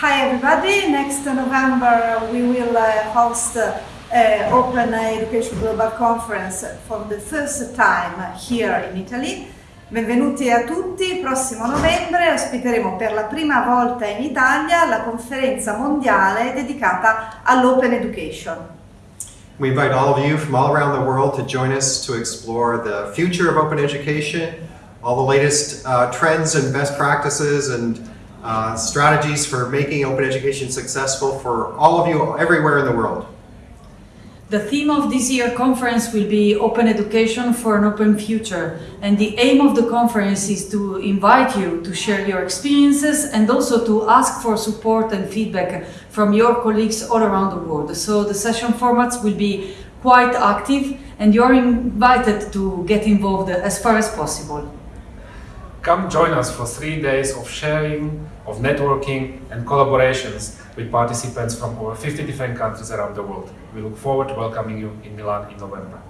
Hi everybody, next November we will uh, host uh, Open Education Global Conference for the first time here in Italy. Benvenuti a tutti, prossimo novembre ospiteremo per la prima volta in Italia la conferenza mondiale dedicata all'Open Education. We invite all of you from all around the world to join us to explore the future of open education, all the latest uh, trends and best practices and uh, strategies for making open education successful for all of you everywhere in the world. The theme of this year conference will be Open Education for an Open Future and the aim of the conference is to invite you to share your experiences and also to ask for support and feedback from your colleagues all around the world. So the session formats will be quite active and you are invited to get involved as far as possible. Come join us for three days of sharing, of networking and collaborations with participants from over 50 different countries around the world. We look forward to welcoming you in Milan in November.